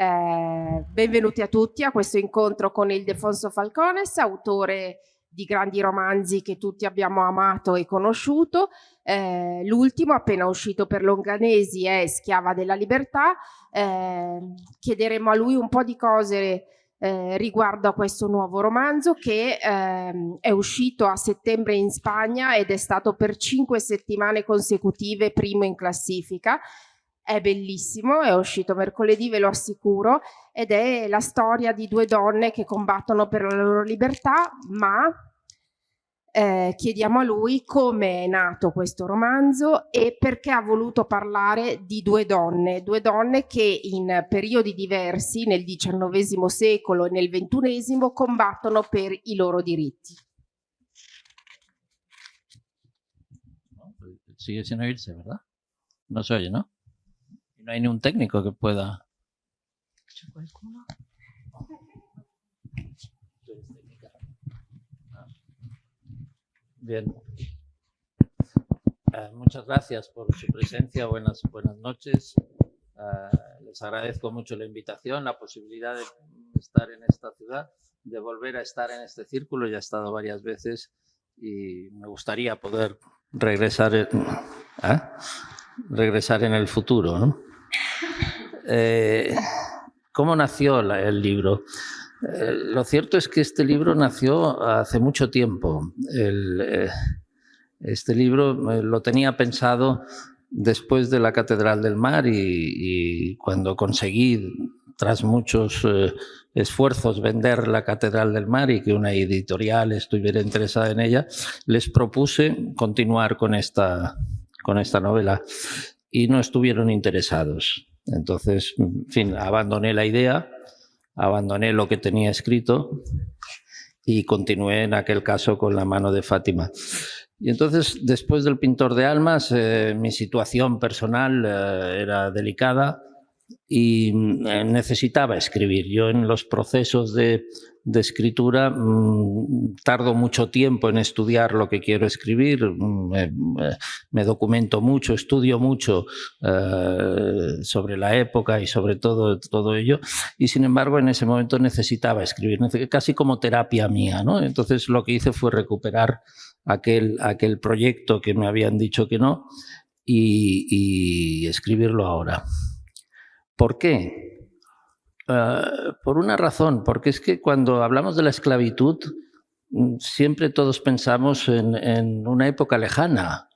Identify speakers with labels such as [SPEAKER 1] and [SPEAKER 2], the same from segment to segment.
[SPEAKER 1] Eh, benvenuti a tutti a questo incontro con Ildefonso Falcones, autore di grandi romanzi che tutti abbiamo amato e conosciuto. Eh, l'ultimo, appena uscito per Longanesi, è Schiava della Libertà. Eh, chiederemo a lui un po' di cose eh, riguardo a questo nuovo romanzo che ehm, è uscito a settembre in Spagna ed è stato per cinque settimane consecutive primo in classifica è bellissimo, è uscito mercoledì, ve lo assicuro, ed è la storia di due donne che combattono per la loro libertà, ma eh, chiediamo a lui come è nato questo romanzo e perché ha voluto parlare di due donne, due donne che in periodi diversi, nel XIX secolo e nel XXI, combattono per i loro diritti.
[SPEAKER 2] Sigue sin oírse, ¿verdad? No se oye, ¿no? No hay ni un técnico que pueda... Bien. Eh, muchas gracias por su presencia. Buenas, buenas noches. Eh, les agradezco mucho la invitación, la posibilidad de estar en esta ciudad, de volver a estar en este círculo. Ya he estado varias veces y me gustaría poder regresar, ¿eh? regresar en el futuro. ¿no? Eh, ¿Cómo nació el libro? Eh, lo cierto es que este libro nació hace mucho tiempo. Eh, este libro lo tenía pensado después de la Catedral del Mar y, cuando conseguí, tras muchos esfuerzos, vender la Catedral del Mar y que una editorial estuviera interesada en ella, les propuse continuar con esta, con esta novela y no estuvieron interesados. Entonces, en fin, abandoné la idea, abandoné lo que tenía escrito y continué en aquel caso con la mano de Fátima. Y entonces, después del pintor de almas, eh, mi situación personal eh, era delicada y mm, necesitaba escribir. Yo en los procesos de escritura mm, tardo mucho tiempo en estudiar lo que quiero escribir, mm, me, documento mucho, estudio mucho eh, sobre la época y sobre todo, todo ello, y sin embargo en ese momento necesitaba escribir, casi como terapia mía. Entonces lo que hice fue recuperar aquel, aquel proyecto que me habían dicho que no y escribirlo ahora. ¿Por qué? Ah, por una razón, porque es que cuando hablamos de la esclavitud, mm, siempre todos pensamos en, una época lejana.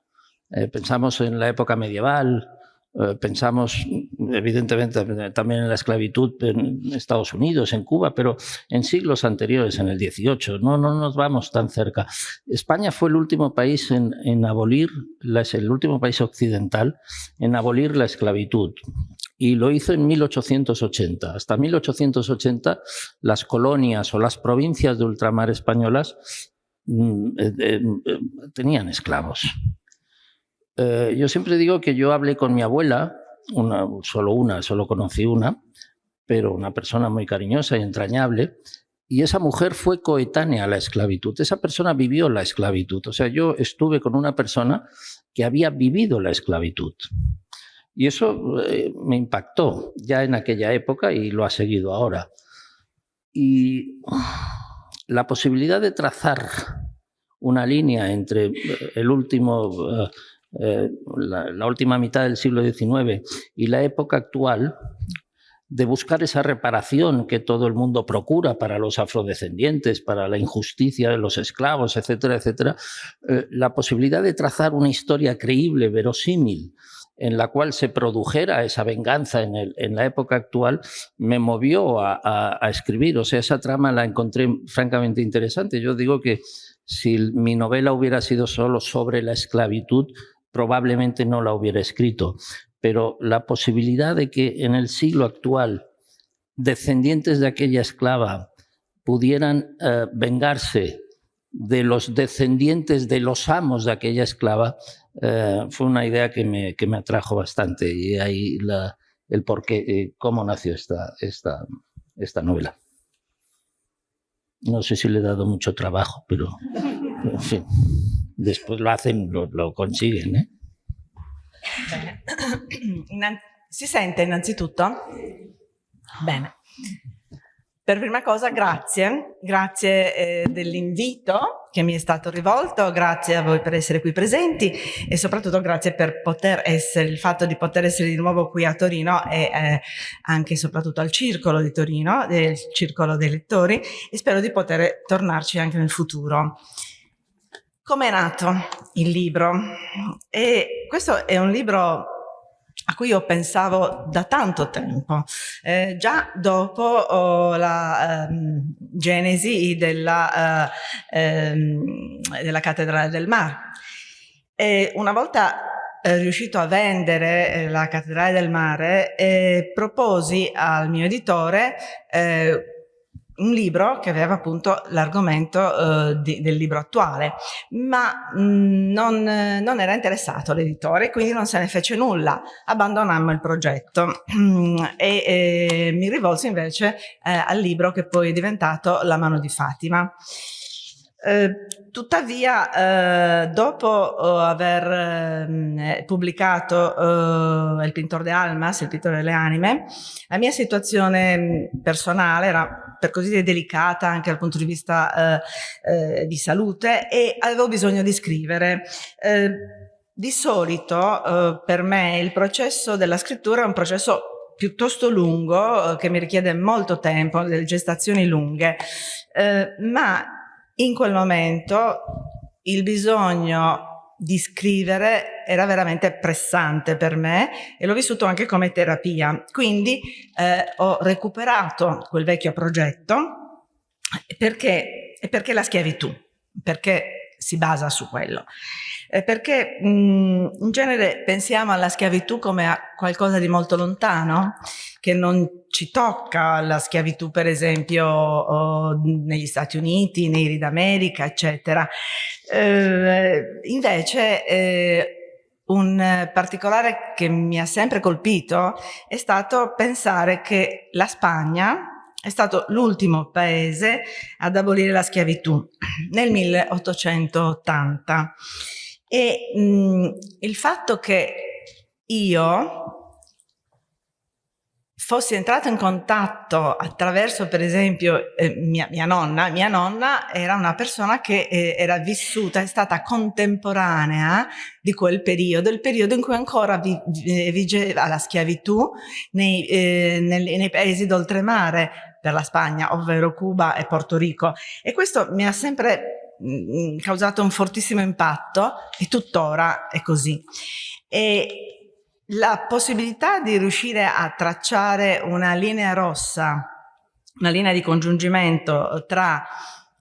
[SPEAKER 2] Eh, pensamos en la época medieval, eh, pensamos evidentemente también en la esclavitud en Estados Unidos, en Cuba, pero en siglos anteriores, en el 18, no, no nos vamos tan cerca. España fue el último país en, abolir, el último país occidental en abolir la esclavitud y lo hizo en 1880. Hasta 1880 las colonias o las provincias de ultramar españolas mm, eh, eh, tenían esclavos. Eh, yo siempre digo que yo hablé con mi abuela, solo una, solo conocí una, pero una persona muy cariñosa y entrañable, y esa mujer fue coetánea a la esclavitud. Esa persona vivió la esclavitud. O sea, yo estuve con una persona que había vivido la esclavitud. Y eso eh, me impactó ya en aquella época y lo ha seguido ahora. Y la posibilidad de trazar una línea entre eh, el último, eh, la, última mitad del siglo XIX y la época actual, de buscar esa reparación que todo el mundo procura para los afrodescendientes, para la injusticia de los esclavos, etcétera, etcétera, la posibilidad de trazar una historia creíble, verosímil, en la cual se produjera esa venganza en, la época actual, me movió a, escribir. O sea, esa trama la encontré francamente interesante. Yo digo que si mi novela hubiera sido solo sobre la esclavitud, probablemente no la hubiera escrito. Pero la posibilidad de que en el siglo actual descendientes de aquella esclava pudieran eh, vengarse de los descendientes de los amos de aquella esclava, eh, fue una idea que me, que me, atrajo bastante y ahí la, el por qué, eh, cómo nació esta, esta, esta novela. No sé si le he dado mucho trabajo, pero en fin, después lo hacen, lo, lo consiguen. ¿eh?
[SPEAKER 3] Si sente innanzitutto? Bene. Per prima cosa grazie, grazie eh, dell'invito che mi è stato rivolto, grazie a voi per essere qui presenti e soprattutto grazie per poter essere, il fatto di poter essere di nuovo qui a Torino e eh, anche e soprattutto al circolo di Torino, del circolo dei lettori e spero di poter tornarci anche nel futuro. Come è nato il libro? E questo è un libro a cui io pensavo da tanto tempo, eh, già dopo oh, la um, genesi della, uh, um, della Cattedrale del Mar. E una volta eh, riuscito a vendere eh, la Cattedrale del Mare, eh, proposi al mio editore eh, un libro che aveva appunto l'argomento eh, del libro attuale, ma mh, mm, non, non, era interessato l'editore, quindi non se ne fece nulla, abbandonammo il progetto e, e mi rivolsi invece eh, al libro che poi è diventato La mano di Fatima. Eh, tuttavia, eh, dopo eh, aver eh, pubblicato eh, Il Pintor de Almas, Il Pittore delle Anime, la mia situazione mm, personale era per così dire delicata anche dal punto di vista eh, di salute e avevo bisogno di scrivere. di solito per me il processo della scrittura è un processo piuttosto lungo, che mi richiede molto tempo, delle gestazioni lunghe, ma in quel momento il bisogno di scrivere era veramente pressante per me e l'ho vissuto anche come terapia. Quindi eh, ho recuperato quel vecchio progetto perché, perché la schiavitù, perché si basa su quello. Perché mh, in genere pensiamo alla schiavitù come a qualcosa di molto lontano, che non ci tocca, la schiavitù per esempio oh, negli Stati Uniti, nei Rid America, eccetera. Eh, invece eh, un particolare che mi ha sempre colpito è stato pensare che la Spagna è stato l'ultimo paese ad abolire la schiavitù nel 1880 e mh, il fatto che io fossi entrata in contatto attraverso per esempio eh, mia, mia, nonna, mia nonna era una persona che eh, era vissuta, è stata contemporanea di quel periodo, il periodo in cui ancora vi, vigeva la schiavitù nei, eh, nel, nei paesi d'oltremare per la Spagna, ovvero Cuba e Porto Rico. E questo mi ha sempre Mm, causato un fortissimo impatto e tuttora è così. E la possibilità di riuscire a tracciare una linea rossa, una linea di congiungimento tra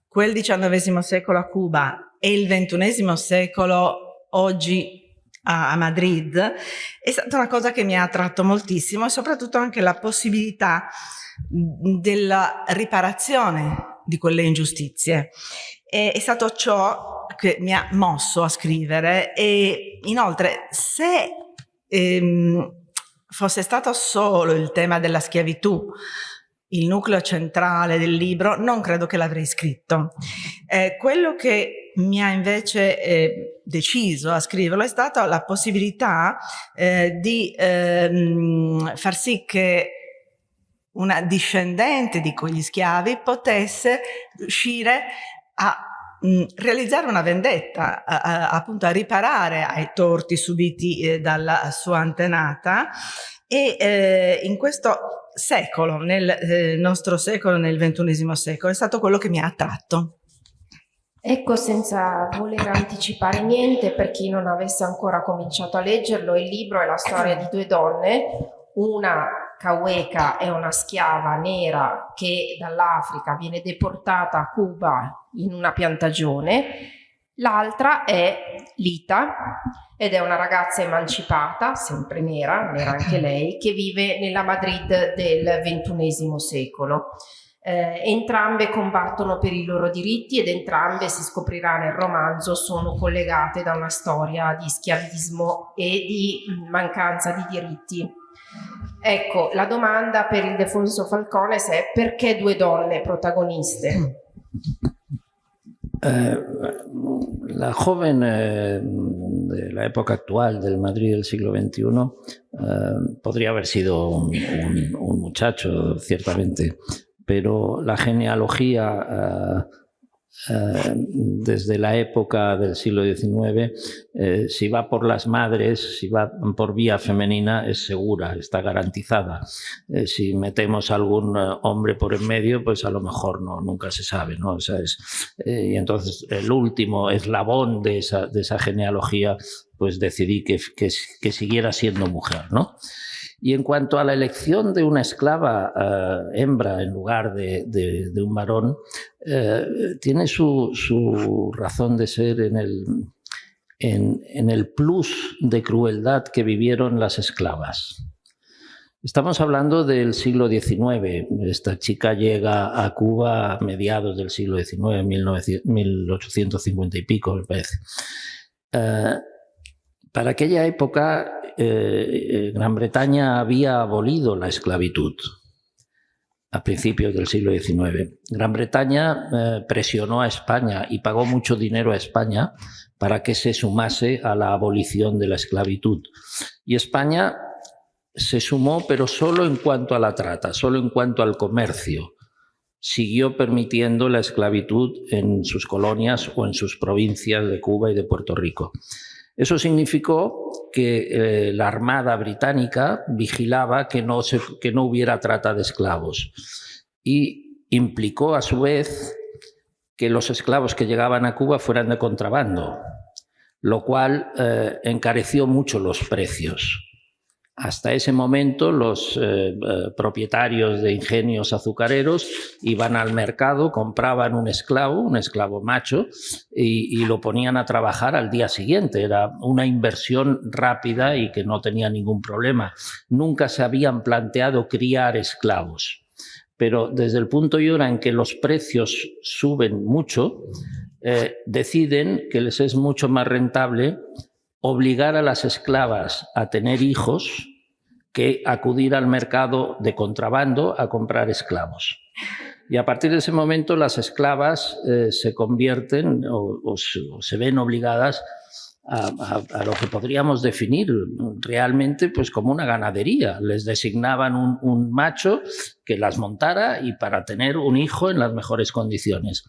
[SPEAKER 3] quel XIX secolo a Cuba e il XXI secolo oggi a, Madrid è stata una cosa che mi ha attratto moltissimo e soprattutto anche la possibilità della riparazione di quelle ingiustizie è, stato ciò che mi ha mosso a scrivere e inoltre se ehm, fosse stato solo il tema della schiavitù il nucleo centrale del libro, non credo che l'avrei scritto. Eh, quello che mi ha invece eh, deciso a scriverlo è stata la possibilità eh, di ehm, far sì che una discendente di quegli schiavi potesse riuscire a mh, realizzare una vendetta, a, a, appunto a riparare ai torti subiti eh, dalla sua antenata e eh, in questo secolo, nel eh, nostro secolo, nel ventunesimo secolo, è stato quello che mi ha attratto.
[SPEAKER 1] Ecco, senza voler anticipare niente, per chi non avesse ancora cominciato a leggerlo, il libro è la storia di due donne, una Kaweka è una schiava nera che dall'Africa viene deportata a Cuba in una piantagione, l'altra è Lita ed è una ragazza emancipata, sempre nera, nera anche lei, che vive nella Madrid del XXI secolo. Eh, entrambe combattono per i loro diritti ed entrambe, si scoprirà nel romanzo, sono collegate da una storia di schiavismo e di mancanza di diritti Ecco, la domanda per il Defonso Falcones è perché due donne protagoniste?
[SPEAKER 2] Eh, la joven eh, de época actual del Madrid del siglo XXI Eh, podría haber sido un, muchacho, ciertamente, pero la genealogía eh, desde la época del siglo XIX, si va por las madres, si va por vía femenina, es segura, está garantizada. si metemos algún hombre por en medio, pues a lo mejor no, nunca se sabe. ¿no? y entonces el último eslabón de esa, de esa genealogía pues decidí que, que, siguiera siendo mujer. ¿no? Y en cuanto a la elección de una esclava eh, hembra en lugar de, un varón, eh, tiene su, razón de ser en el, en, el plus de crueldad que vivieron las esclavas. Estamos hablando del siglo XIX. Esta chica llega a Cuba a mediados del siglo XIX, 1850 y pico, me parece. Eh, para aquella época, eh, Gran Bretaña había abolido la esclavitud a principios del siglo XIX. Gran Bretaña eh, presionó a España y pagó mucho dinero a España para que se sumase a la abolición de la esclavitud. Y España se sumó, pero solo en cuanto a la trata, solo en cuanto al comercio. Siguió permitiendo la esclavitud en sus colonias o en sus provincias de Cuba y de Puerto Rico. Eso significó que eh, la Armada británica vigilaba que no, que no hubiera trata de esclavos y implicó a su vez que los esclavos que llegaban a Cuba fueran de contrabando, lo cual eh, encareció mucho los precios. Hasta ese momento los eh, eh, propietarios de ingenios azucareros iban al mercado, compraban un esclavo, un esclavo macho, y, lo ponían a trabajar al día siguiente. Era una inversión rápida y que no tenía ningún problema. Nunca se habían planteado criar esclavos. Pero desde el punto y hora en que los precios suben mucho, eh, deciden que les es mucho más rentable obligar a las esclavas a tener hijos que acudir al mercado de contrabando a comprar esclavos. Y a partir de ese momento las esclavas eh, se convierten o, se ven obligadas a, lo que podríamos definir realmente pues como una ganadería. Les designaban un, macho que las montara y para tener un hijo en las mejores condiciones.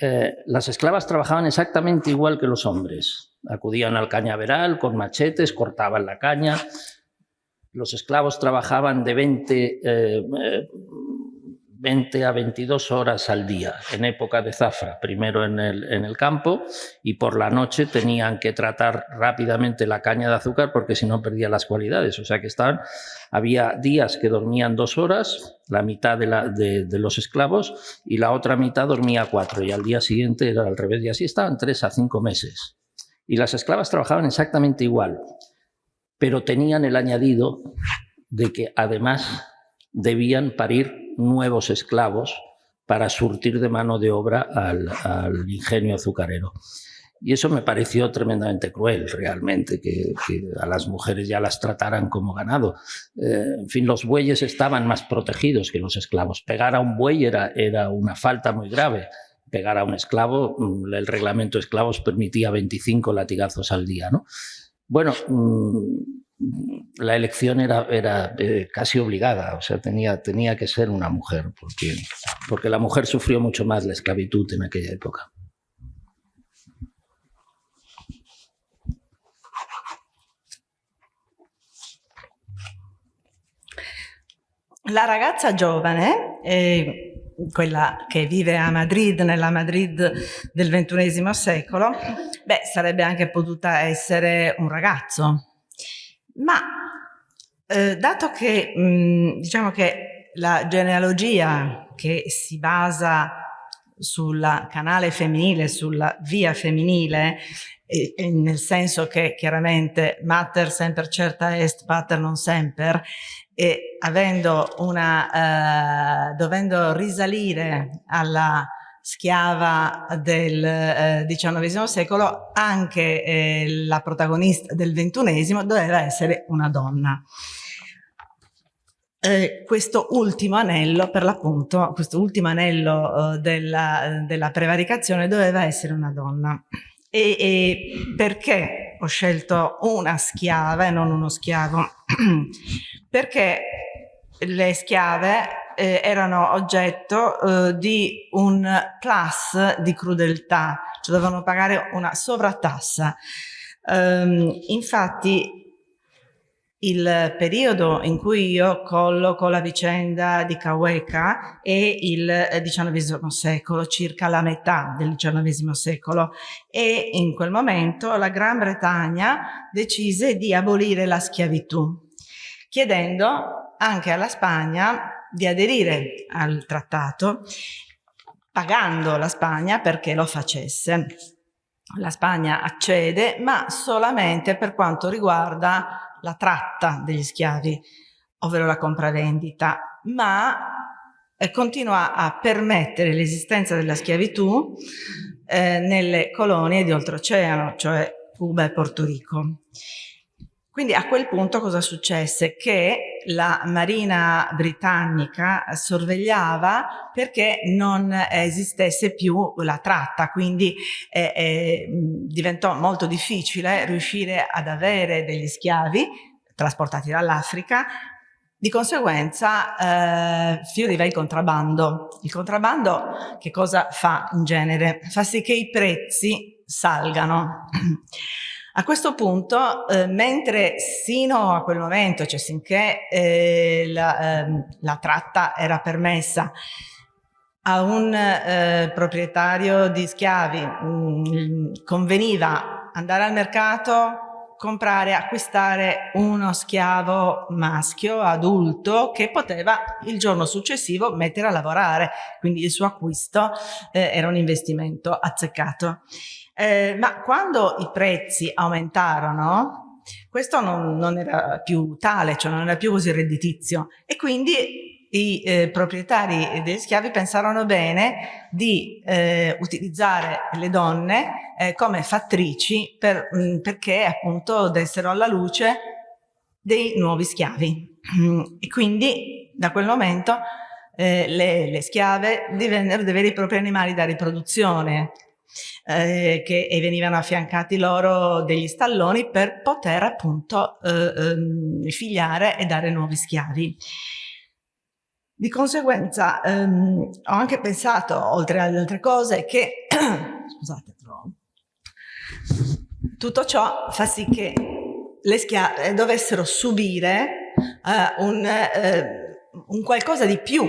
[SPEAKER 2] Eh, las esclavas trabajaban exactamente igual que los hombres. Acudían al cañaveral con machetes, cortaban la caña. Los esclavos trabajaban de 20, 20 eh, a 22 horas al día en época de zafra, primero en el, en el campo y por la noche tenían que tratar rápidamente la caña de azúcar porque si no perdía las cualidades. O sea que estaban, había días que dormían dos horas, la mitad de, la, de, los esclavos, y la otra mitad dormía cuatro, y al día siguiente era al revés, y así estaban tres a cinco meses. Y las esclavas trabajaban exactamente igual, pero tenían el añadido de que además debían parir nuevos esclavos para surtir de mano de obra al, ingenio azucarero. Y eso me pareció tremendamente cruel, realmente, que, a las mujeres ya las trataran como ganado. Eh, en fin, los bueyes estaban más protegidos que los esclavos. Pegar a un buey era, era una falta muy grave pegar a un esclavo, mm, el reglamento de esclavos permitía 25 latigazos al día. ¿no? Bueno, mm, la elección era, era eh, casi obligada, o sea, tenía, tenía que ser una mujer, porque, porque la mujer sufrió mucho más la esclavitud en aquella época.
[SPEAKER 3] La ragazza giovane eh, quella che vive a Madrid, nella Madrid del XXI secolo, beh, sarebbe anche potuta essere un ragazzo. Ma eh, dato che mh, diciamo che la genealogia che si basa sul canale femminile, sulla via femminile, e nel senso che chiaramente mater semper certa est, pater non semper, e avendo una, eh, dovendo risalire alla schiava del eh, XIX secolo, anche eh, la protagonista del XXI doveva essere una donna. Eh, questo ultimo anello, per l'appunto, questo ultimo anello eh, della, della, prevaricazione doveva essere una donna. E, e perché ho scelto una schiava e non uno schiavo? perché le schiave eh, erano oggetto eh, di un plus di crudeltà, cioè dovevano pagare una sovrattassa. Um, infatti il periodo in cui io colloco la vicenda di Kaweka è il XIX secolo, circa la metà del XIX secolo e in quel momento la Gran Bretagna decise di abolire la schiavitù, chiedendo anche alla Spagna di aderire al trattato, pagando la Spagna perché lo facesse. La Spagna accede, ma solamente per quanto riguarda la tratta degli schiavi, ovvero la compravendita, ma eh, continua a permettere l'esistenza della schiavitù eh, nelle colonie di oltreoceano, cioè Cuba e Porto Rico. Quindi a quel punto cosa successe? Che la marina britannica sorvegliava perché non esistesse più la tratta, quindi eh, eh, diventò molto difficile riuscire ad avere degli schiavi trasportati dall'Africa di conseguenza eh, fioriva il contrabbando. Il contrabbando che cosa fa in genere? Fa sì che i prezzi salgano. A questo punto, eh, mentre sino a quel momento, cioè sinché eh, la, eh, la, tratta era permessa a un eh, proprietario di schiavi, mh, mm, conveniva andare al mercato, comprare, acquistare uno schiavo maschio, adulto, che poteva il giorno successivo mettere a lavorare, quindi il suo acquisto eh, era un investimento azzeccato. Eh, ma quando i prezzi aumentarono, questo non, non, era più tale, cioè non era più così redditizio. E quindi i eh, proprietari degli schiavi pensarono bene di eh, utilizzare le donne eh, come fattrici per, mh, mm, perché appunto dessero alla luce dei nuovi schiavi. E quindi da quel momento eh, le, le schiave divennero dei veri e propri animali da riproduzione eh, che, e venivano affiancati loro degli stalloni per poter appunto eh, ehm, figliare e dare nuovi schiavi. Di conseguenza ehm, ho anche pensato, oltre alle altre cose, che scusate, però, tutto ciò fa sì che le schiave dovessero subire eh, un, eh, un, qualcosa di più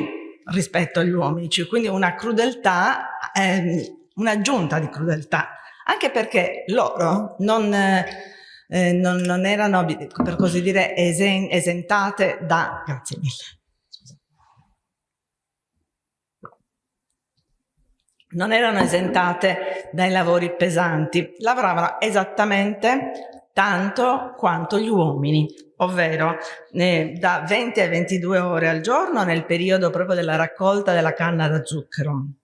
[SPEAKER 3] rispetto agli uomini, cioè quindi una crudeltà eh, un'aggiunta di crudeltà, anche perché loro non, eh, non, non erano, per così dire, esen, esentate da... Grazie mille. non erano esentate dai lavori pesanti, lavoravano esattamente tanto quanto gli uomini, ovvero eh, da 20 a 22 ore al giorno nel periodo proprio della raccolta della canna da zucchero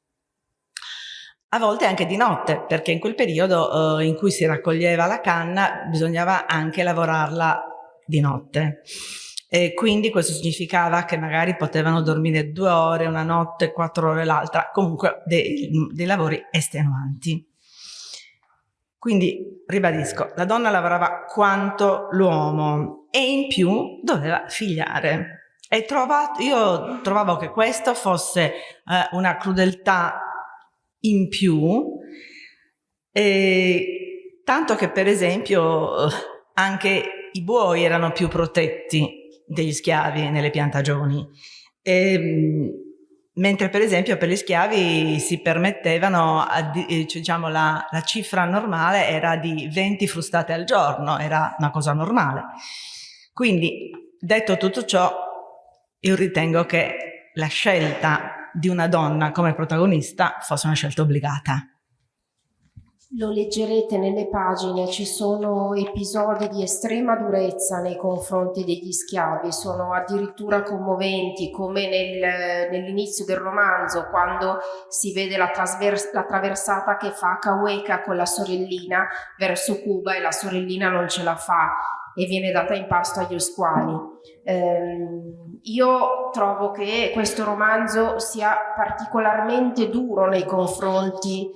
[SPEAKER 3] a volte anche di notte, perché in quel periodo eh, in cui si raccoglieva la canna bisognava anche lavorarla di notte. E quindi questo significava che magari potevano dormire due ore una notte, quattro ore l'altra, comunque dei, dei lavori estenuanti. Quindi, ribadisco, la donna lavorava quanto l'uomo e in più doveva figliare. E trovato, io trovavo che questo fosse eh, una crudeltà in più, eh, tanto che per esempio anche i buoi erano più protetti degli schiavi nelle piantagioni, e, mentre per esempio per gli schiavi si permettevano, eh, diciamo la, la cifra normale era di 20 frustate al giorno, era una cosa normale. Quindi detto tutto ciò, io ritengo che la scelta di una donna come protagonista fosse una scelta obbligata.
[SPEAKER 1] Lo leggerete nelle pagine, ci sono episodi di estrema durezza nei confronti degli schiavi, sono addirittura commoventi come nel, nell'inizio del romanzo quando si vede la, la traversata che fa Kaweka con la sorellina verso Cuba e la sorellina non ce la fa e viene data in pasto agli osquali. Eh, io trovo che questo romanzo sia particolarmente duro nei confronti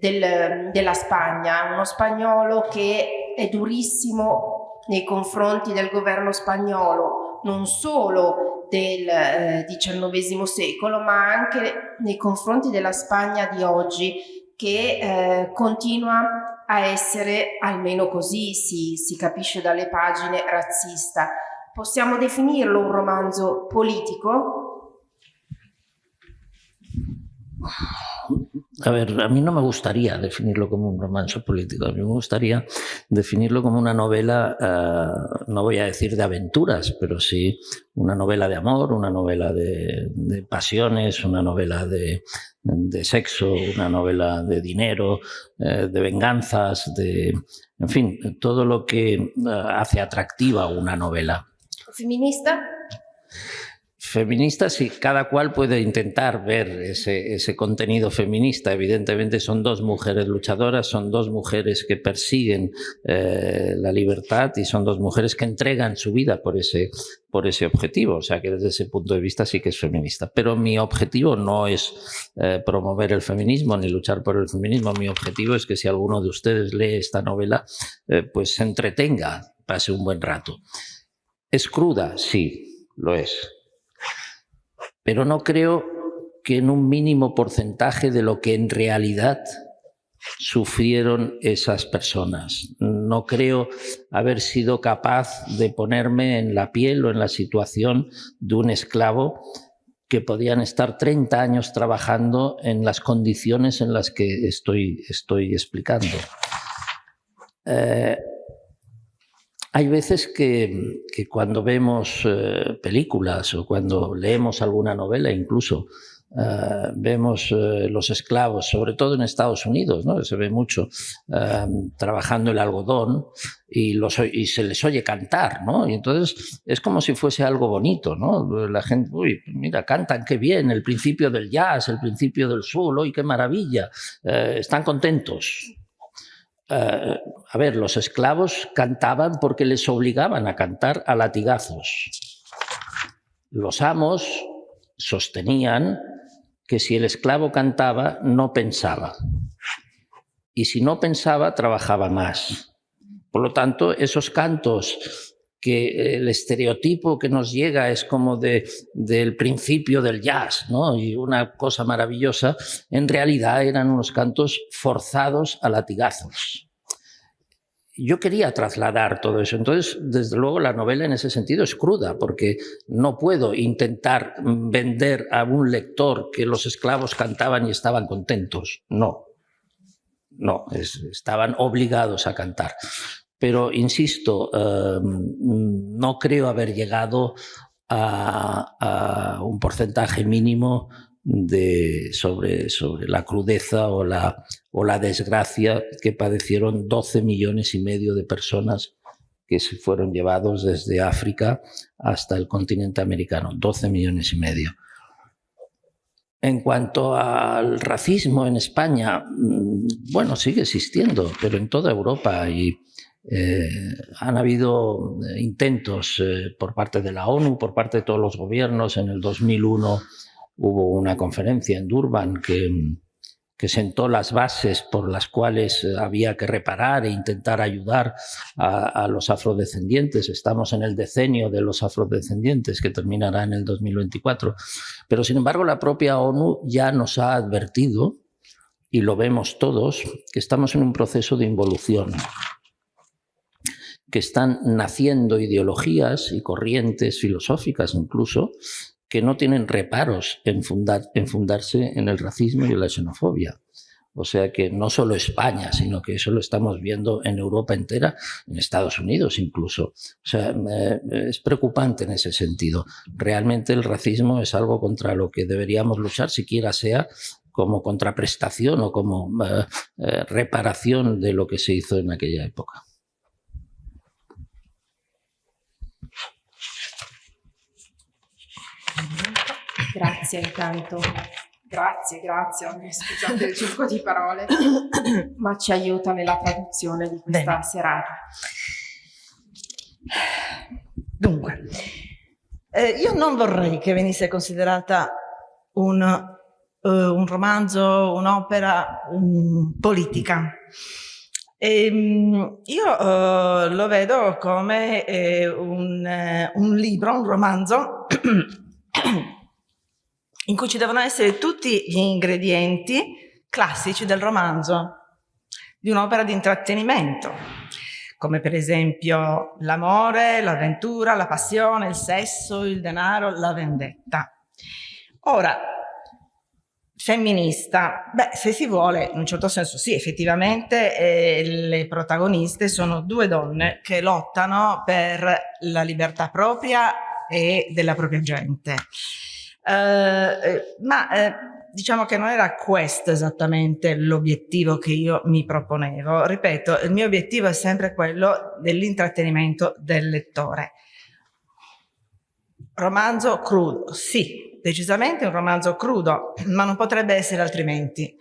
[SPEAKER 1] del, della Spagna, uno spagnolo che è durissimo nei confronti del governo spagnolo, non solo del eh, XIX secolo, ma anche nei confronti della Spagna di oggi, che eh, continua a essere, almeno così si, si capisce dalle pagine, razzista. Possiamo definirlo un romanzo politico?
[SPEAKER 2] A ver, a mí no me gustaría definirlo como un romance político, a mí me gustaría definirlo como una novela, uh, no voy a decir de aventuras, pero sí una novela de amor, una novela de, pasiones, una novela de, sexo, una novela de dinero, eh, de venganzas, de, en fin, todo lo que uh, hace atractiva una novela.
[SPEAKER 1] ¿Feminista?
[SPEAKER 2] Feministas y cada cual puede intentar ver ese, contenido feminista. Evidentemente son dos mujeres luchadoras, son dos mujeres que persiguen eh, la libertad y son dos mujeres que entregan su vida por ese, por ese objetivo. O sea que desde ese punto de vista sí que es feminista. Pero mi objetivo no es eh, promover el feminismo ni luchar por el feminismo. Mi objetivo es que si alguno de ustedes lee esta novela, eh, pues se entretenga, pase un buen rato. ¿Es cruda? Sí, lo es pero no creo que en un mínimo porcentaje de lo que en realidad sufrieron esas personas. No creo haber sido capaz de ponerme en la piel o en la situación de un esclavo que podían estar 30 años trabajando en las condiciones en las que estoy, estoy explicando. Eh, hay veces que, cuando vemos eh, películas o cuando leemos alguna novela incluso, Uh, vemos uh, los esclavos, sobre todo en Estados Unidos, ¿no? se ve mucho uh, trabajando el algodón y, se les oye cantar, ¿no? y entonces es como si fuese algo bonito, ¿no? la gente, uy, mira, cantan, qué bien, el principio del jazz, el principio del soul, uy, qué maravilla, están contentos, Uh, a ver, los esclavos cantaban porque les obligaban a cantar a latigazos. Los amos sostenían que si el esclavo cantaba, no pensaba. Y si no pensaba, trabajaba más. Por lo tanto, esos cantos que el estereotipo que nos llega es como de, del principio del jazz, ¿no? y una cosa maravillosa, en realidad eran unos cantos forzados a latigazos. Yo quería trasladar todo eso, entonces desde luego la novela en ese sentido es cruda, porque no puedo intentar vender a un lector que los esclavos cantaban y estaban contentos, no, no, es, estaban obligados a cantar pero insisto, eh, no creo haber llegado a, a un porcentaje mínimo de, sobre, sobre la crudeza o la, o la desgracia que padecieron 12 millones y medio de personas que se fueron llevados desde África hasta el continente americano, 12 millones y medio. En cuanto al racismo en España, mm, bueno, sigue existiendo, pero en toda Europa y eh, han habido eh, intentos eh, por parte de la ONU, por parte de todos los gobiernos. En el 2001 hubo una conferencia en Durban que, que sentó las bases por las cuales había que reparar e intentar ayudar a, a, los afrodescendientes. Estamos en el decenio de los afrodescendientes que terminará en el 2024. Pero sin embargo la propia ONU ya nos ha advertido, y lo vemos todos, que estamos en un proceso de involución que están naciendo ideologías y corrientes filosóficas incluso que no tienen reparos en, fundar, en fundarse en el racismo y en la xenofobia. O sea que no solo España, sino que eso lo estamos viendo en Europa entera, en Estados Unidos incluso. O sea, es preocupante en ese sentido. Realmente el racismo es algo contra lo que deberíamos luchar, siquiera sea como contraprestación o como eh, eh, reparación de lo que se hizo en aquella época.
[SPEAKER 1] Grazie intanto. Grazie, grazie. Scusate il circo di parole, ma ci aiuta nella traduzione di questa Bene. serata.
[SPEAKER 3] Dunque, eh, io non vorrei che venisse considerata un, uh, un romanzo, un'opera um, politica. E, ehm, io uh, lo vedo come eh, un, eh, un, libro, un romanzo, in cui ci devono essere tutti gli ingredienti classici del romanzo, di un'opera di intrattenimento, come per esempio l'amore, l'avventura, la passione, il sesso, il denaro, la vendetta. Ora, femminista? Beh, se si vuole, in un certo senso sì, effettivamente eh, le protagoniste sono due donne che lottano per la libertà propria e della propria gente. Eh, eh ma eh, diciamo che non era questo esattamente l'obiettivo che io mi proponevo. Ripeto, il mio obiettivo è sempre quello dell'intrattenimento del lettore. Romanzo crudo, sì, decisamente un romanzo crudo, ma non potrebbe essere altrimenti,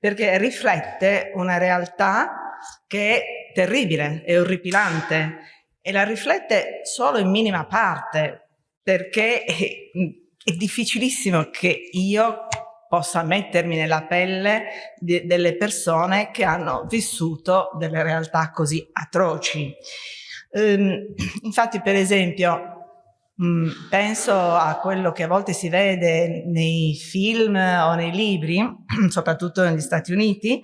[SPEAKER 3] perché riflette una realtà che è terribile, è orripilante, e la riflette solo in minima parte, perché è, difficilissimo che io possa mettermi nella pelle di, delle persone che hanno vissuto delle realtà così atroci. Um, infatti, per esempio, Mm, penso a quello che a volte si vede nei film o nei libri, soprattutto negli Stati Uniti,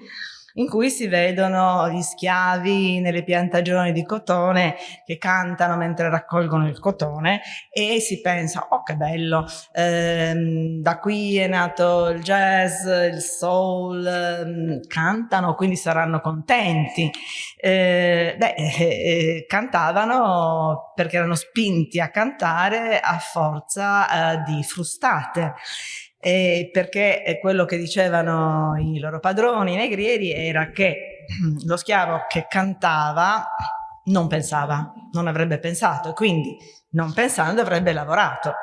[SPEAKER 3] in cui si vedono gli schiavi nelle piantagioni di cotone che cantano mentre raccolgono il cotone e si pensa, oh che bello, ehm, da qui è nato il jazz, il soul, ehm, cantano quindi saranno contenti. Eh, beh, eh, eh, cantavano perché erano spinti a cantare a forza eh, di frustate eh, perché quello che dicevano i loro padroni, i negrieri, era che lo schiavo che cantava non pensava, non avrebbe pensato e quindi non pensando avrebbe lavorato.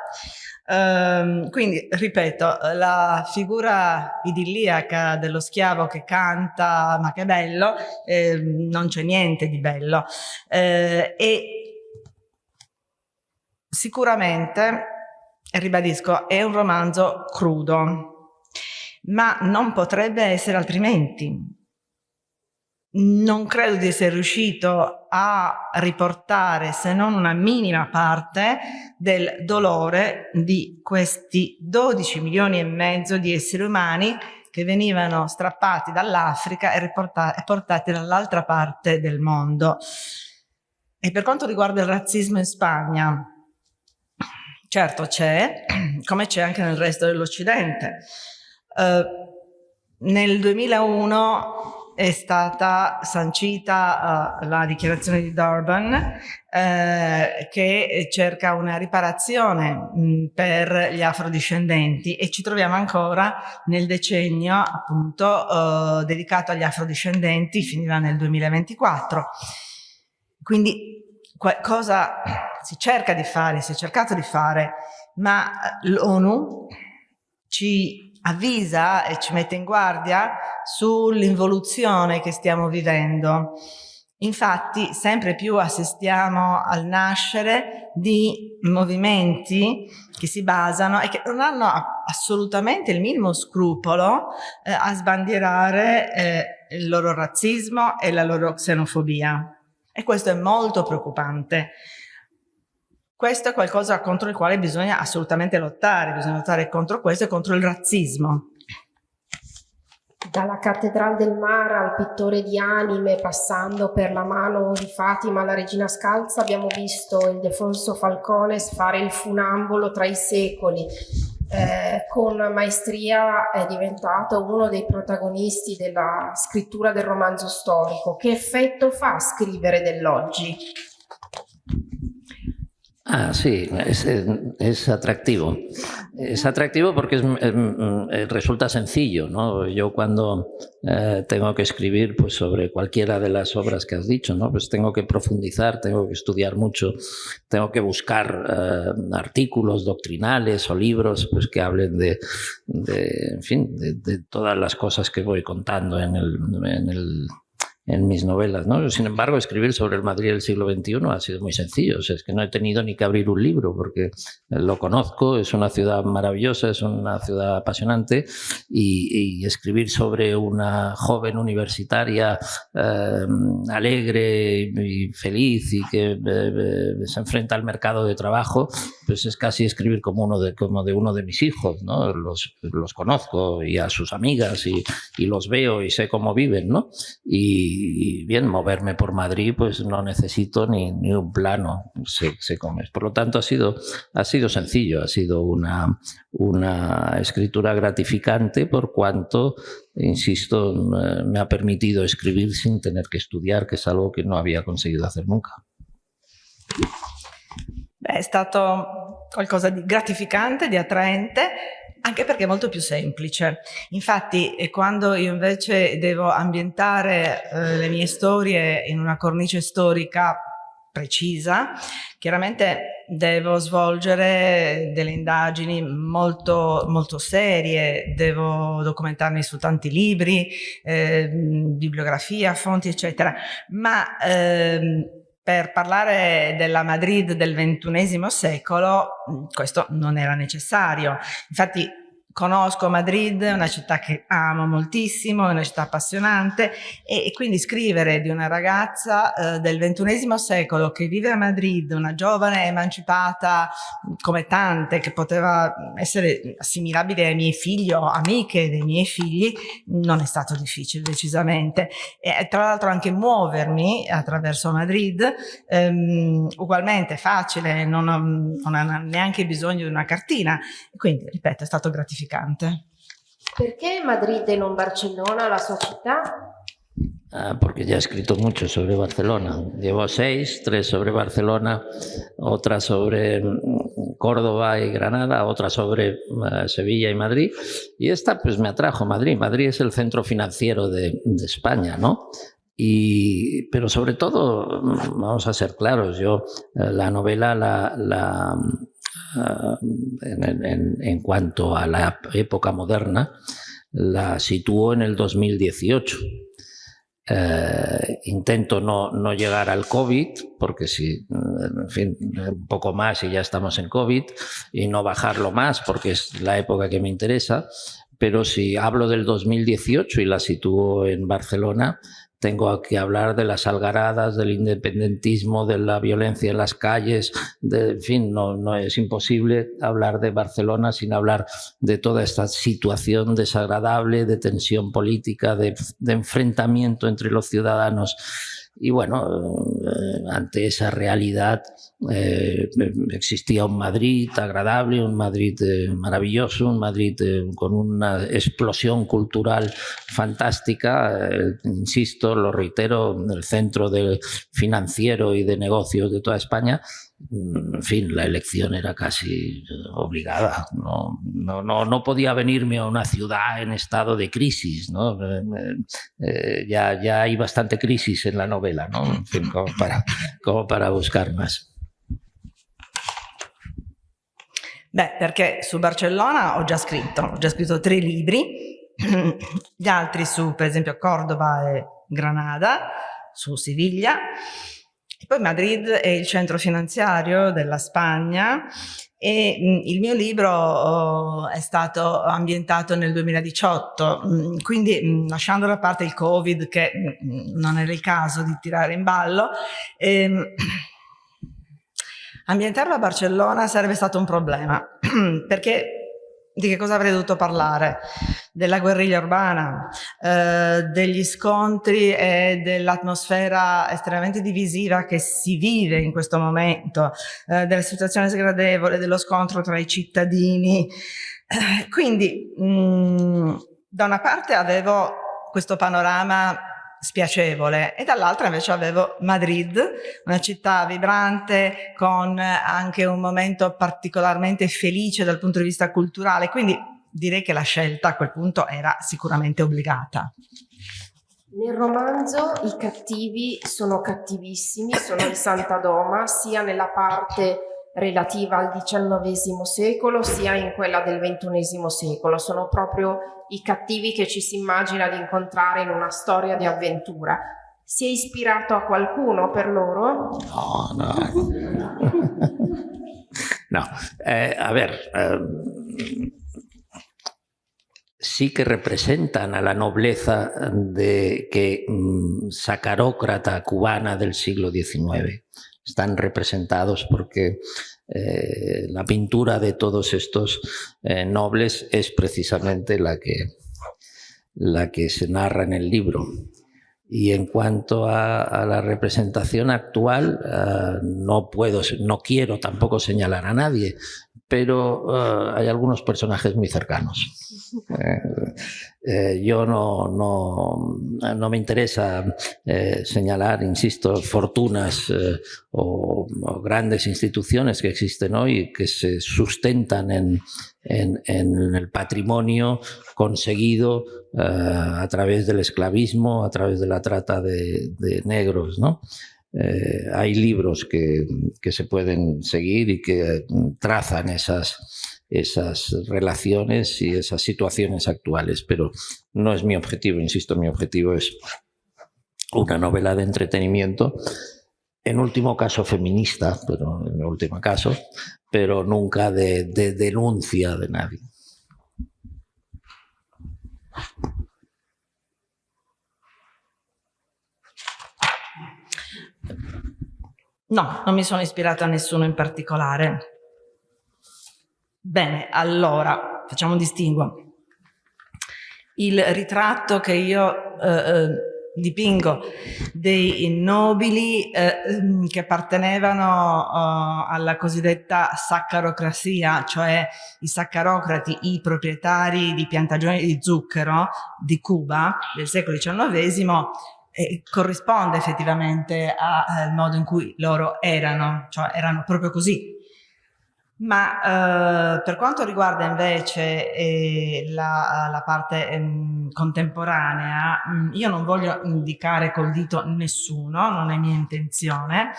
[SPEAKER 3] Um, quindi, ripeto, la figura idilliaca dello schiavo che canta, ma che bello, eh, non c'è niente di bello. Eh, e sicuramente ribadisco, è un romanzo crudo, ma non potrebbe essere altrimenti. Non credo di essere riuscito a riportare, se non una minima parte, del dolore di questi 12 milioni e mezzo di esseri umani che venivano strappati dall'Africa e, e portati dall'altra parte del mondo. E per quanto riguarda il razzismo in Spagna, Certo c'è, come c'è anche nel resto dell'Occidente. Uh, nel 2001 è stata sancita uh, la dichiarazione di Durban uh, che cerca una riparazione mh, per gli afrodiscendenti e ci troviamo ancora nel decennio appunto dedicato agli afrodiscendenti, finiva nel 2024. Quindi cosa si cerca di fare, si è cercato di fare, ma l'ONU ci avvisa e ci mette in guardia sull'involuzione che stiamo vivendo. Infatti sempre più assistiamo al nascere di movimenti che si basano e che non hanno assolutamente il minimo scrupolo eh, a sbandierare eh, il loro razzismo e la loro xenofobia. E questo è molto preoccupante. Questo è qualcosa contro il quale bisogna assolutamente lottare, bisogna lottare contro questo e contro il razzismo.
[SPEAKER 1] Dalla Cattedrale del Mar al pittore di anime, passando per la mano di Fatima alla Regina Scalza, abbiamo visto il Defonso Falcones fare il funambolo tra i secoli. Eh, con maestria è diventato uno dei protagonisti della scrittura del romanzo storico. Che effetto fa scrivere dell'oggi?
[SPEAKER 2] Ah, sí, es, es, atractivo. Es atractivo porque es, es, resulta sencillo. ¿no? Yo cuando eh, tengo que escribir pues, sobre cualquiera de las obras que has dicho, ¿no? pues tengo que profundizar, tengo que estudiar mucho, tengo que buscar eh, artículos doctrinales o libros pues, que hablen de, de en fin, de, todas las cosas que voy contando en el, en el en mis novelas. ¿no? Sin embargo, escribir sobre el Madrid del siglo XXI ha sido muy sencillo. O sea, es que no he tenido ni que abrir un libro porque lo conozco, es una ciudad maravillosa, es una ciudad apasionante y, escribir sobre una joven universitaria eh, alegre y feliz y que eh, eh, se enfrenta al mercado de trabajo, pues es casi escribir como uno de, como de uno de mis hijos. ¿no? Los, los conozco y a sus amigas y, y los veo y sé cómo viven. ¿no? Y, y bien, moverme por Madrid, pues no necesito ni, ni un plano, se, se, come. Por lo tanto, ha sido, ha sido sencillo, ha sido una, una escritura gratificante por cuanto, insisto, me ha permitido escribir sin tener que estudiar, che è algo che non había conseguito hacer nunca.
[SPEAKER 3] Beh, è stato qualcosa di gratificante, di attraente, anche perché è molto più semplice. Infatti quando io invece devo ambientare eh, le mie storie in una cornice storica precisa, chiaramente devo svolgere delle indagini molto, molto serie, devo documentarmi su tanti libri, eh, bibliografia, fonti, eccetera, ma ehm, per parlare della Madrid del XXI secolo questo non era necessario. Infatti conosco Madrid, è una città che amo moltissimo, è una città appassionante e, e quindi scrivere di una ragazza eh, del ventunesimo secolo che vive a Madrid, una giovane emancipata come tante, che poteva essere assimilabile ai miei figli o amiche dei miei figli, non è stato difficile decisamente. E tra l'altro anche muovermi attraverso Madrid, ehm, ugualmente facile, non ho, non ho neanche bisogno di una cartina, quindi ripeto è stato gratificante gratificante.
[SPEAKER 1] Perché Madrid e non Barcellona, la sua città?
[SPEAKER 2] Ah, porque ya he escrito mucho sobre Barcelona. Llevo seis, tres sobre Barcelona, otra sobre mm, Córdoba y Granada, otra sobre uh, Sevilla y Madrid. Y esta pues me atrajo Madrid. Madrid es el centro financiero de, de España, ¿no? Y, pero sobre todo, mm, vamos a ser claros, yo eh, la novela la, la, en, en, en, cuanto a la época moderna, la situó en el 2018. Eh, intento no, no, llegar al COVID, porque si, en fin, un poco más y ya estamos en COVID, y no bajarlo más, porque es la época que me interesa, pero si hablo del 2018 y la sitúo en Barcelona, tengo que hablar de las algaradas, del independentismo, de la violencia en las calles, de, en fin, no, no es imposible hablar de Barcelona sin hablar de toda esta situación desagradable, de tensión política, de, de enfrentamiento entre los ciudadanos. Y bueno, eh, ante esa realidad eh, existía un Madrid agradable, un Madrid eh, maravilloso, un Madrid con una explosión cultural fantástica, insisto, lo reitero, el centro de financiero y de negocios de toda España, en fin, la elección era casi obligada. No, no, no, no podía venirme a una ciudad en estado de crisis. ¿no? Eh, eh, ya, ya hay bastante crisis en la novela, ¿no? en fin, como, para, como para buscar más.
[SPEAKER 3] Beh, perché su Barcellona ho già scritto, ho già scritto tre libri, gli altri su, per esempio, Cordova e Granada, su Siviglia, Poi Madrid è il centro finanziario della Spagna e mh, il mio libro oh, è stato ambientato nel 2018, mh, quindi mh, lasciando da parte il Covid che non era il caso di tirare in ballo, ehm, ambientarlo a Barcellona sarebbe stato un problema perché di che cosa avrei dovuto parlare? Della guerriglia urbana, eh, degli scontri e dell'atmosfera estremamente divisiva che si vive in questo momento, eh, della situazione sgradevole, dello scontro tra i cittadini. Eh, quindi, mh, mm, da una parte avevo questo panorama spiacevole e dall'altra invece avevo Madrid, una città vibrante con anche un momento particolarmente felice dal punto di vista culturale, quindi direi che la scelta a quel punto era sicuramente obbligata.
[SPEAKER 1] Nel romanzo i cattivi sono cattivissimi, sono in Santa Doma, sia nella parte relativa al XIX secolo sia in quella del XXI secolo. Sono proprio i cattivi che ci si immagina di incontrare in una storia di avventura. Si è ispirato a qualcuno per loro?
[SPEAKER 2] No, no. no, eh, a ver, eh, sí que representan a la nobleza de que mm, sacarócrata cubana del siglo XIX. Están representados porque eh, la pintura de todos estos eh, nobles es precisamente la que, la que se narra en el libro. Y en cuanto a, la representación actual, eh, no puedo, no quiero tampoco señalar a nadie, pero hay algunos personajes muy cercanos. Eh, eh, yo no, no, no, me interesa eh, señalar, insisto, fortunas o, grandes instituciones que existen hoy que se sustentan en, en, el patrimonio conseguido a través del esclavismo, a través de la trata de, de negros. ¿no? Hay libros que, que, se pueden seguir y que trazan esas, esas relaciones y esas situaciones actuales, pero no es mi objetivo, insisto, mi objetivo es una novela de entretenimiento, en último caso feminista, pero en último caso, pero nunca de denuncia de nadie.
[SPEAKER 3] No, non mi sono ispirata a nessuno in particolare. Bene, allora, facciamo un distinguo. Il ritratto che io eh, eh, dipingo dei nobili eh, che appartenevano uh, alla cosiddetta saccarocrazia, cioè i saccarocrati, i proprietari di piantagioni di zucchero di Cuba del secolo XIX, eh, corrisponde effettivamente al modo in cui loro erano, cioè erano proprio così, ma eh, per quanto riguarda invece eh, la, la, parte eh, contemporanea, mm, io non voglio indicare col dito nessuno, non è mia intenzione,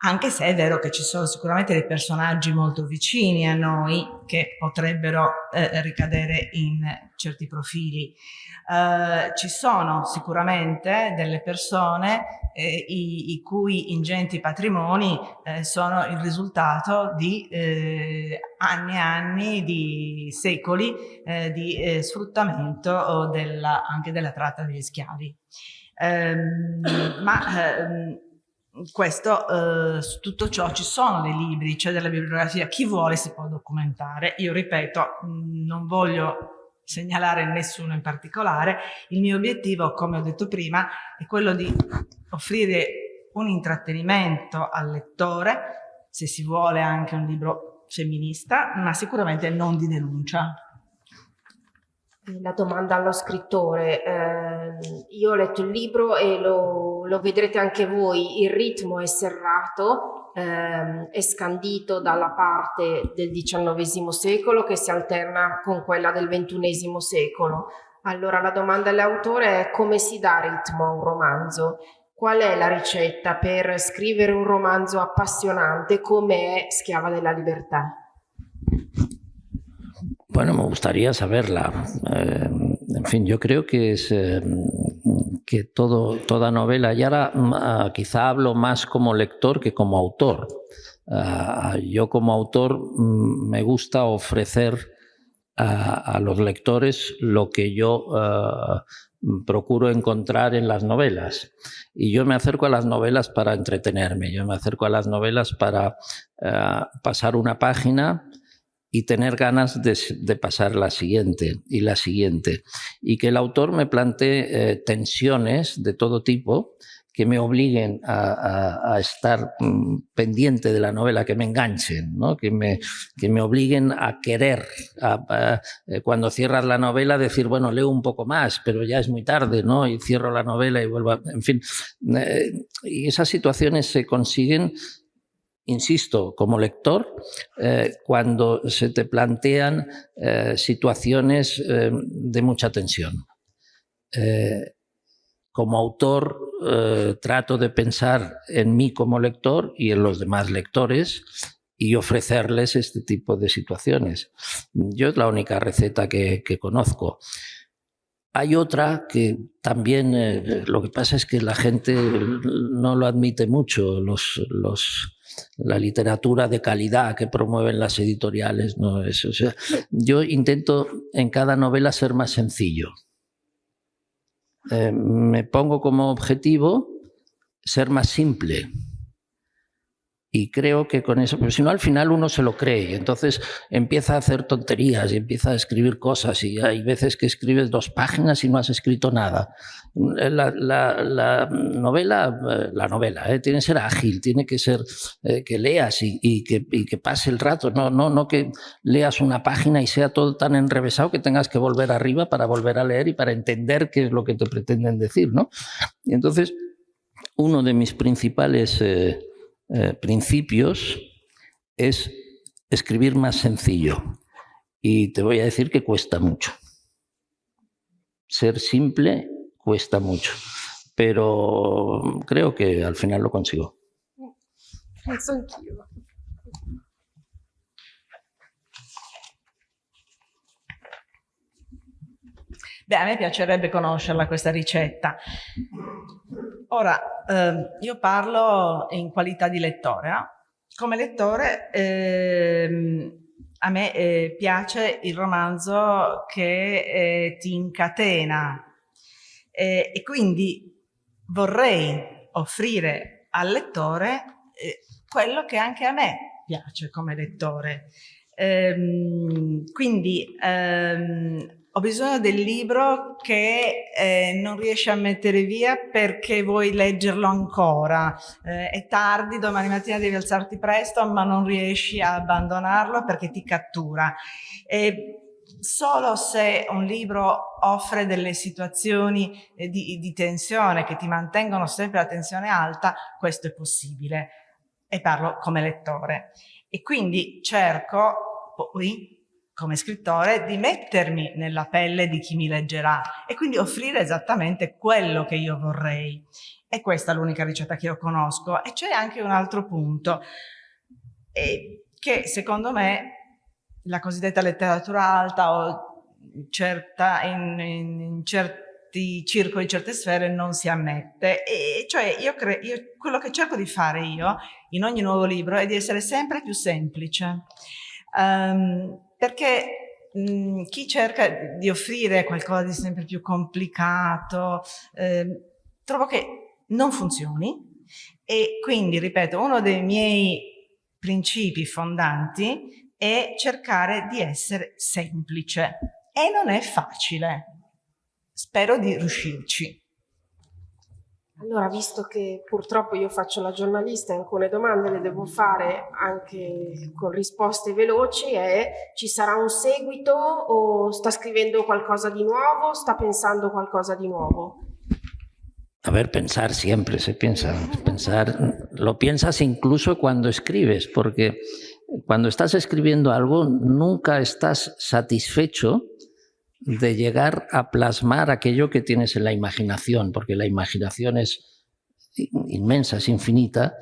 [SPEAKER 3] anche se è vero che ci sono sicuramente dei personaggi molto vicini a noi che potrebbero eh, ricadere in certi profili. Eh, ci sono sicuramente delle persone eh, i, i, cui ingenti patrimoni eh, sono il risultato di eh, anni e anni, di secoli eh, di sfruttamento della, anche della tratta degli schiavi. Ehm, ma ehm, questo, eh, su tutto ciò ci sono dei libri, c'è della bibliografia, chi vuole si può documentare. Io ripeto, non voglio segnalare nessuno in particolare. Il mio obiettivo, come ho detto prima, è quello di offrire un intrattenimento al lettore, se si vuole anche un libro femminista, ma sicuramente non di denuncia.
[SPEAKER 1] La domanda allo scrittore, eh, io ho letto il libro e lo, lo vedrete anche voi, il ritmo è serrato, ehm, è scandito dalla parte del XIX secolo che si alterna con quella del XXI secolo. Allora la domanda all'autore è come si dà ritmo a un romanzo? Qual è la ricetta per scrivere un romanzo appassionante come Schiava della libertà?
[SPEAKER 2] Bueno, me gustaría saberla. Eh, en fin, yo creo que es eh, que toda novela, y ahora uh, quizá hablo más como lector que como autor. Uh, yo como autor um, me gusta ofrecer a, los lectores lo que yo uh, procuro encontrar en las novelas. Y yo me acerco a las novelas para entretenerme, yo me acerco a las novelas para pasar una página y tener ganas de, pasar la siguiente y la siguiente. Y que el autor me plantee eh, tensiones de todo tipo que me obliguen a, estar mm, pendiente de la novela, que me enganchen, ¿no? que, me, que me obliguen a querer, eh, cuando cierras la novela, decir, bueno, leo un poco más, pero ya es muy tarde, ¿no? y cierro la novela y vuelvo a... En fin, eh, y esas situaciones se consiguen insisto, como lector, eh, cuando se te plantean eh, situaciones eh, de mucha tensión. como autor, trato de pensar en mí como lector y en los demás lectores y ofrecerles este tipo de situaciones. Yo es la única receta que, conozco. hay otra que también, lo que pasa es que la gente no lo admite mucho, los, la literatura de calidad que promueven las editoriales. No es, o sea, yo intento en cada novela ser más sencillo. Eh, me pongo como objetivo ser más simple. Y creo que con eso, pero si no al final uno se lo cree y entonces empieza a hacer tonterías y empieza a escribir cosas y hay veces que escribes dos páginas y no has escrito nada. La, novela, la novela eh, tiene que ser ágil, tiene que ser eh, que leas y, que, y, que, pase el rato, no, no, no que leas una página y sea todo tan enrevesado que tengas que volver arriba para volver a leer y para entender qué es lo que te pretenden decir. ¿no? Y entonces, uno de mis principales... Eh, eh, principios es escribir más sencillo. Y te voy a decir que cuesta mucho. Ser simple cuesta mucho, pero creo que al final lo consigo.
[SPEAKER 3] Beh, a me piacerebbe conoscerla questa ricetta. Ora, eh, io parlo in qualità di lettore. Eh? Come lettore eh, a me eh, piace il romanzo che eh, ti incatena e quindi vorrei offrire al lettore eh, quello che anche a me piace come lettore. Ehm, quindi ehm, ho bisogno del libro che eh, non riesci a mettere via perché vuoi leggerlo ancora. Eh, è tardi, domani mattina devi alzarti presto, ma non riesci a abbandonarlo perché ti cattura. E solo se un libro offre delle situazioni eh, di, di tensione che ti mantengono sempre la tensione alta, questo è possibile. E parlo come lettore. E quindi cerco poi come scrittore di mettermi nella pelle di chi mi leggerà e quindi offrire esattamente quello che io vorrei. E questa è l'unica ricetta che io conosco. E c'è anche un altro punto, che secondo me la cosiddetta letteratura alta o certa, in, in, in certi circoli, in certe sfere non si ammette. E cioè io, io quello che cerco di fare io in ogni nuovo libro è di essere sempre più semplice. Um, perché mh, mhmm, chi cerca di offrire qualcosa di sempre più complicato, eh, trovo che non funzioni e quindi, ripeto, uno dei miei principi fondanti è cercare di essere semplice e non è facile. Spero di riuscirci.
[SPEAKER 1] Allora, visto che purtroppo io faccio la giornalista e alcune domande le devo fare anche con risposte veloci, è ci sarà un seguito o sta scrivendo qualcosa di nuovo, sta pensando qualcosa di nuovo?
[SPEAKER 2] A ver, pensar siempre se piensa. Pensar, lo piensas incluso cuando escribes, porque cuando estás escribiendo algo nunca estás satisfecho de llegar a plasmar aquello que tienes en la imaginación, porque la imaginación es inmensa, es infinita,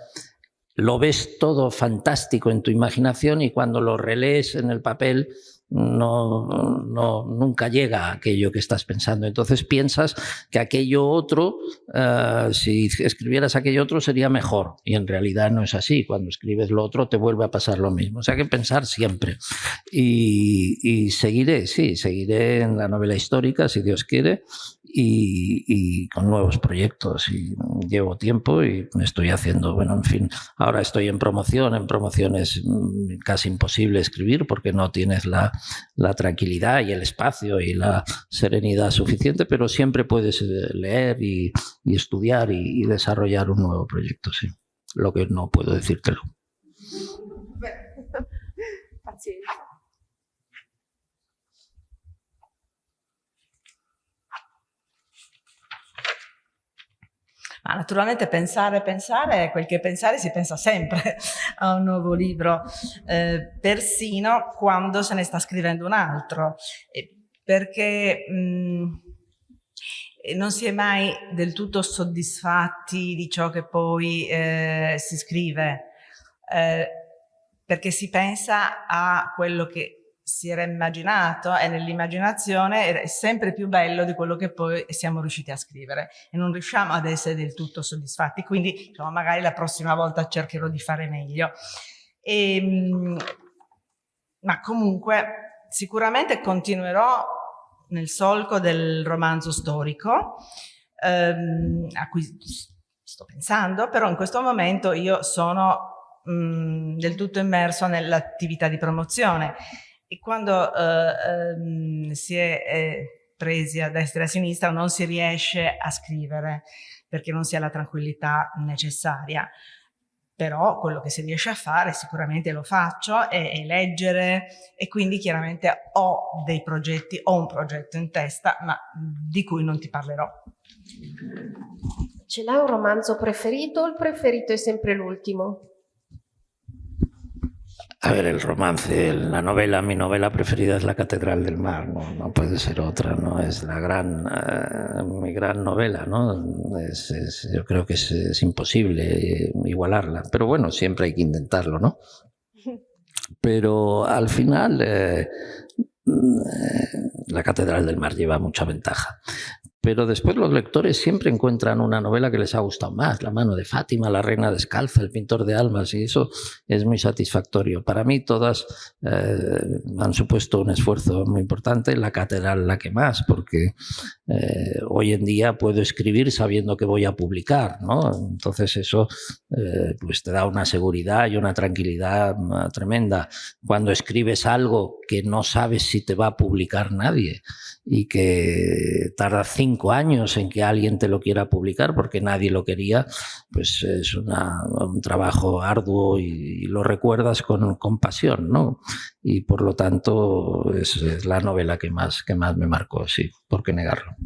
[SPEAKER 2] lo ves todo fantástico en tu imaginación y cuando lo relees en el papel no, no, nunca llega a aquello que estás pensando. Entonces piensas que aquello otro, uh, si escribieras aquello otro sería mejor. Y en realidad no es así. Cuando escribes lo otro te vuelve a pasar lo mismo. O sea que pensar siempre. Y, y seguiré, sí, seguiré en la novela histórica, si Dios quiere, y, con nuevos proyectos. Y llevo tiempo y me estoy haciendo, bueno, en fin, ahora estoy en promoción. En promoción es mm, casi imposible escribir porque no tienes la, la tranquilidad y el espacio y la serenidad suficiente, pero siempre puedes eh, leer y, y estudiar y, desarrollar un nuevo proyecto, sí. Lo que no puedo decírtelo.
[SPEAKER 3] Ma naturalmente pensare, pensare, quel che pensare si pensa sempre a un nuovo libro, eh, persino quando se ne sta scrivendo un altro, perché mh, mm, non si è mai del tutto soddisfatti di ciò che poi eh, si scrive, eh, perché si pensa a quello che si era immaginato e nell'immaginazione è sempre più bello di quello che poi siamo riusciti a scrivere e non riusciamo ad essere del tutto soddisfatti, quindi diciamo, magari la prossima volta cercherò di fare meglio. E, ehm, ma comunque sicuramente continuerò nel solco del romanzo storico ehm, a cui sto pensando, però in questo momento io sono mh, mm, del tutto immerso nell'attività di promozione e quando ehm, si è eh, presi a destra e a sinistra non si riesce a scrivere perché non si ha la tranquillità necessaria. Però quello che si riesce a fare sicuramente lo faccio, è, è leggere e quindi chiaramente ho dei progetti, ho un progetto in testa, ma di cui non ti parlerò.
[SPEAKER 1] Ce l'hai un romanzo preferito o il preferito è sempre l'ultimo?
[SPEAKER 2] A ver, el romance, la novela, mi novela preferida es La Catedral del Mar, no, no puede ser otra, no es la gran, uh, mi gran novela, ¿no? Es, es, yo creo que es, es, imposible igualarla, pero bueno, siempre hay que intentarlo, ¿no? Pero al final eh, la Catedral del Mar lleva mucha ventaja pero después los lectores siempre encuentran una novela que les ha gustado más, La mano de Fátima, La reina descalza, El pintor de almas, y eso es muy satisfactorio. Para mí todas eh, han supuesto un esfuerzo muy importante, La catedral la que más, porque eh, hoy en día puedo escribir sabiendo que voy a publicar, ¿no? Entonces eso eh, pues te da una seguridad y una tranquilidad uh, tremenda. Cuando escribes algo que no sabes si te va a publicar nadie y que tarda cinco años en que alguien te lo quiera publicar porque nadie lo quería, pues es una, un trabajo arduo y, y lo recuerdas con, con, pasión, ¿no? Y por lo tanto es, es, la novela que más, que más me marcó, sí, ¿por qué negarlo?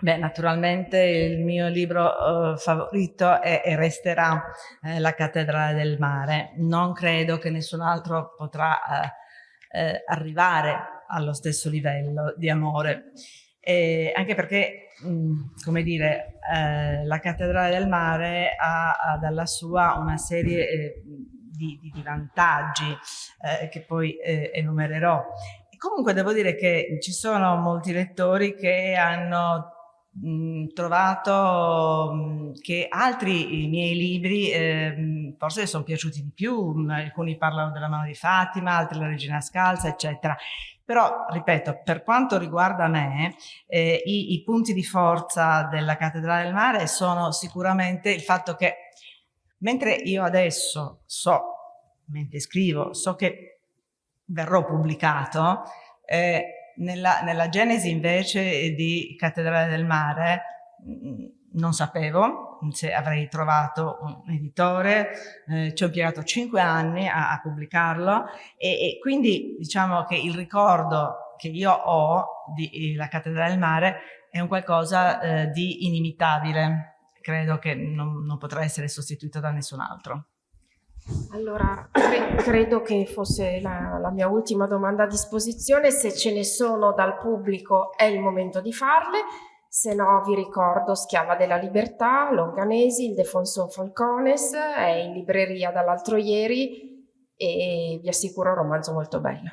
[SPEAKER 3] Beh, naturalmente il mio libro uh, favorito è e resterà eh, La cattedrale del mare. Non credo che nessun altro potrà uh, eh, arrivare allo stesso livello di amore. E anche perché, mh, come dire, eh, la Cattedrale del Mare ha, ha dalla sua una serie eh, di, di, vantaggi eh, che poi eh, enumererò. Comunque devo dire che ci sono molti lettori che hanno trovato che altri miei libri eh, forse sono piaciuti di più, alcuni parlano della mano di Fatima, altri la regina scalza, eccetera. Però, ripeto, per quanto riguarda me, eh, i, i punti di forza della Cattedrale del Mare sono sicuramente il fatto che mentre io adesso so, mentre scrivo, so che verrò pubblicato, eh, nella, nella genesi invece di Cattedrale del Mare mm, non sapevo se avrei trovato un editore, eh, ci ho impiegato cinque anni a, a pubblicarlo e, e, quindi diciamo che il ricordo che io ho della Cattedrale del Mare è un qualcosa eh, di inimitabile, credo che non, non potrà essere sostituito da nessun altro.
[SPEAKER 1] Allora, cre credo che fosse la, la, mia ultima domanda a disposizione, se ce ne sono dal pubblico è il momento di farle, se no vi ricordo Schiava della Libertà, Longanesi, il Defonso Falcones, è in libreria dall'altro ieri e vi assicuro un romanzo molto bello.